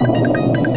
you